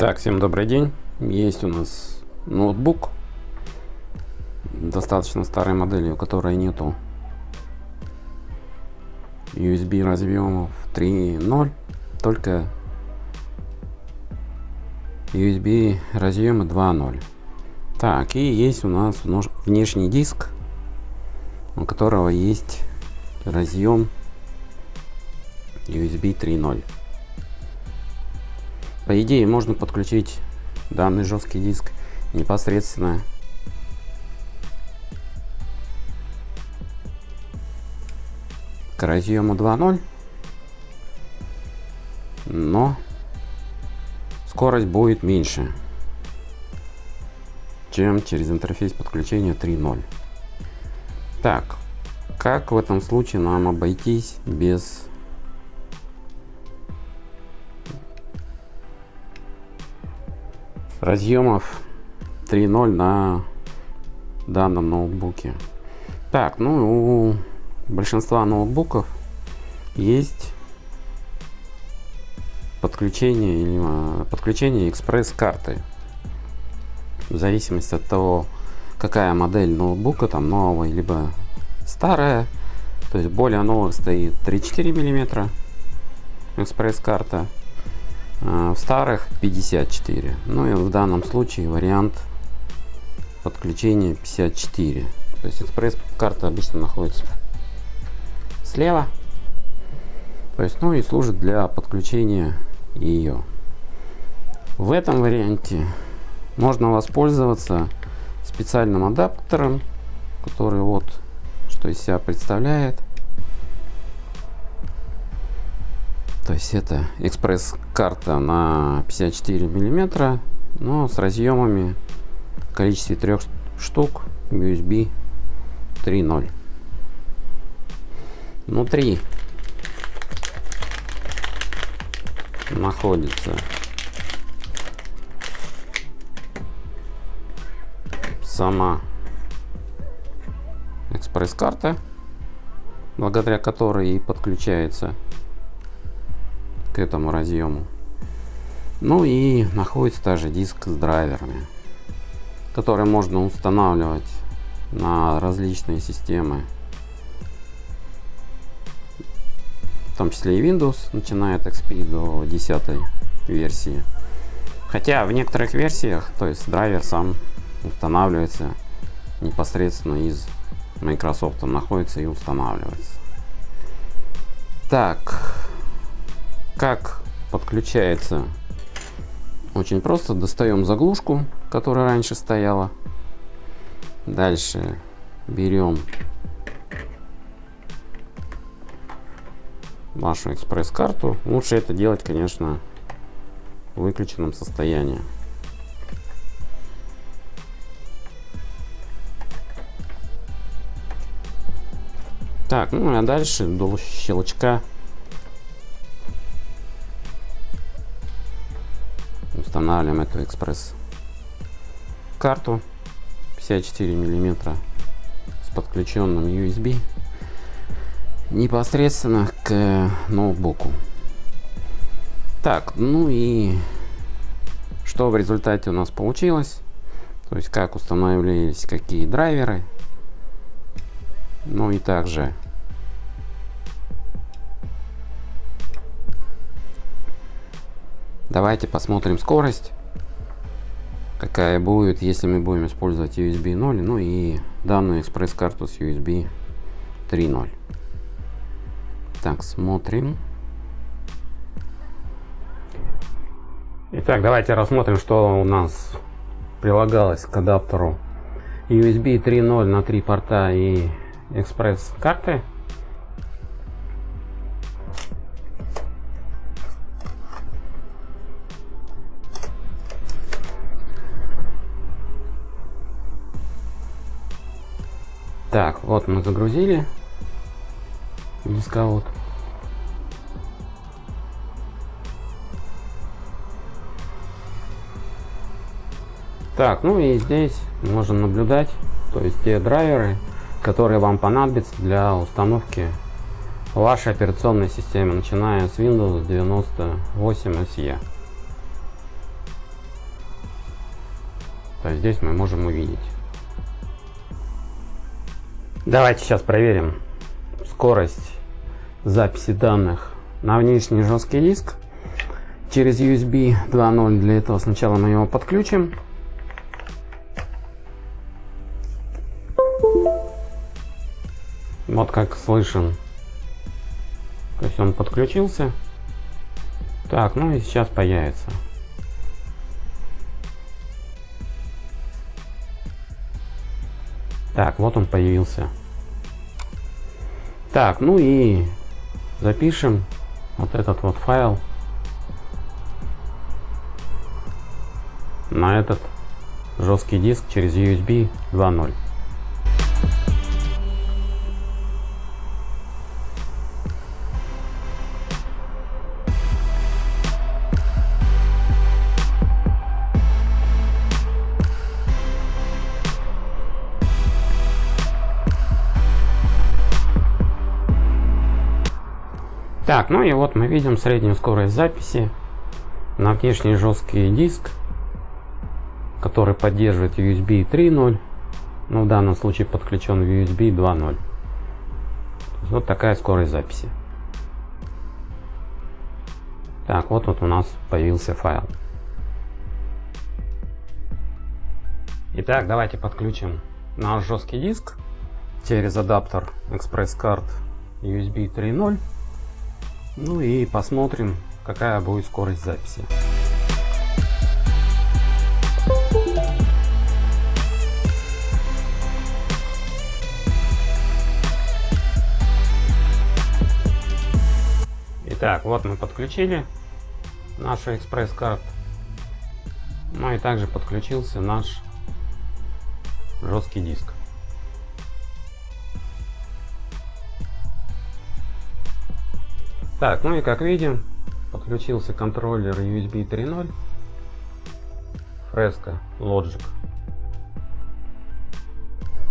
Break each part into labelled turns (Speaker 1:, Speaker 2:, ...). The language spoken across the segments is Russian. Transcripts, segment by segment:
Speaker 1: Так, всем добрый день. Есть у нас ноутбук достаточно старой модели, у которой нету USB разъемов 3.0, только USB разъемы 2.0. Так, и есть у нас внешний диск, у которого есть разъем USB 3.0. По идее можно подключить данный жесткий диск непосредственно. К разъему 2.0 но скорость будет меньше чем через интерфейс подключения 3.0 так как в этом случае нам обойтись без разъемов 3.0 на данном ноутбуке. Так, ну у большинства ноутбуков есть подключение или а, подключение экспресс-карты. В зависимости от того, какая модель ноутбука, там новая либо старая. То есть более новых стоит 3-4 миллиметра экспресс-карта а, в старых 54 ну и в данном случае вариант подключения 54 то есть экспресс карта обычно находится слева. То есть ну и служит для подключения ее в этом варианте можно воспользоваться специальным адаптером который вот что из себя представляет То есть это экспресс-карта на 54 миллиметра, но с разъемами в количестве трех штук USB 3.0. Внутри находится сама экспресс-карта, благодаря которой и подключается этому разъему. Ну и находится также диск с драйверами, которые можно устанавливать на различные системы, в том числе и Windows, начиная от XP до 10 версии. Хотя в некоторых версиях, то есть драйвер сам устанавливается непосредственно из Microsoft, он находится и устанавливается. Так, как подключается? Очень просто. Достаем заглушку, которая раньше стояла. Дальше берем вашу экспресс-карту. Лучше это делать, конечно, в выключенном состоянии. Так, ну а дальше до щелчка устанавливаем эту экспресс. Карту 54 миллиметра с подключенным USB непосредственно к ноутбуку. Так ну и что в результате у нас получилось? То есть как устанавливались какие драйверы? Ну и также Давайте посмотрим скорость, какая будет, если мы будем использовать USB 0, ну и данную экспресс-карту с USB 3.0. Так, смотрим. Итак, давайте рассмотрим, что у нас прилагалось к адаптеру USB 3.0 на 3 порта и экспресс-карты. Так, вот мы загрузили дисковод. Так, ну и здесь можем наблюдать, то есть те драйверы, которые вам понадобятся для установки вашей операционной системы, начиная с Windows 98 SE. То есть здесь мы можем увидеть. Давайте сейчас проверим скорость записи данных на внешний жесткий диск через USB 2.0. Для этого сначала мы его подключим. Вот как слышим. То есть он подключился. Так, ну и сейчас появится. Так, вот он появился. Так, ну и запишем вот этот вот файл на этот жесткий диск через USB 2.0. Так, ну и вот мы видим среднюю скорость записи на внешний жесткий диск, который поддерживает USB 3.0, но в данном случае подключен USB 2.0. Вот такая скорость записи. Так, вот вот у нас появился файл. Итак, давайте подключим наш жесткий диск через адаптер Express Card USB 3.0. Ну и посмотрим, какая будет скорость записи. Итак, вот мы подключили нашу экспресс-карт. Ну и также подключился наш жесткий диск. Так, ну и как видим, подключился контроллер USB 3.0 Fresco Logic.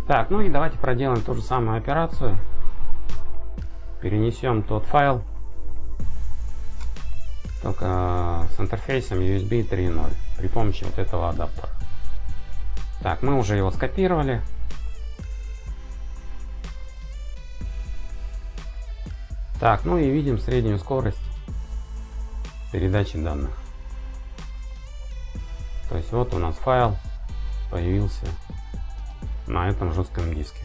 Speaker 1: Так, ну и давайте проделаем ту же самую операцию. Перенесем тот файл, только с интерфейсом USB 3.0 при помощи вот этого адаптера. Так, мы уже его скопировали. Так, ну и видим среднюю скорость передачи данных. То есть вот у нас файл появился на этом жестком диске.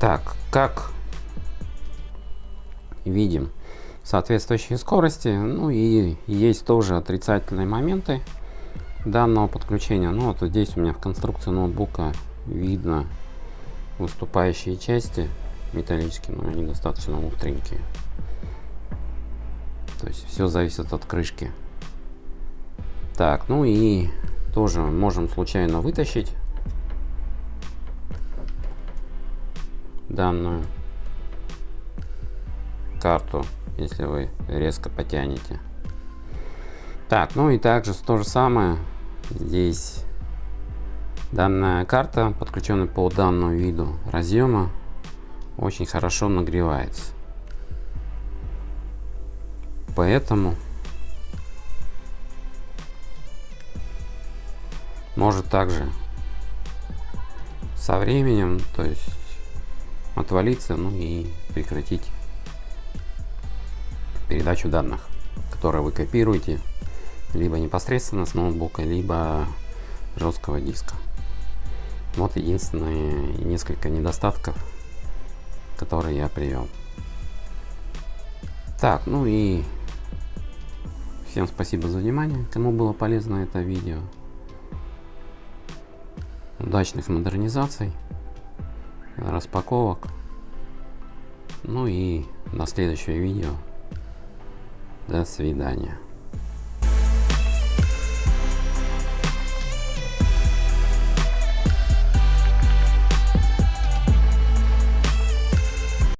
Speaker 1: Так, как видим соответствующие скорости, ну и есть тоже отрицательные моменты данного подключения. Ну вот здесь у меня в конструкции ноутбука видно выступающие части металлические, но они достаточно остренькие. То есть все зависит от крышки. Так, ну и тоже можем случайно вытащить данную карту, если вы резко потянете. Так, ну и также то же самое здесь Данная карта, подключенная по данному виду разъема, очень хорошо нагревается. Поэтому может также со временем, то есть отвалиться, ну и прекратить передачу данных, которые вы копируете либо непосредственно с ноутбука, либо жесткого диска. Вот единственные несколько недостатков, которые я привел. Так, ну и всем спасибо за внимание, кому было полезно это видео. Удачных модернизаций, распаковок. Ну и до следующего видео. До свидания.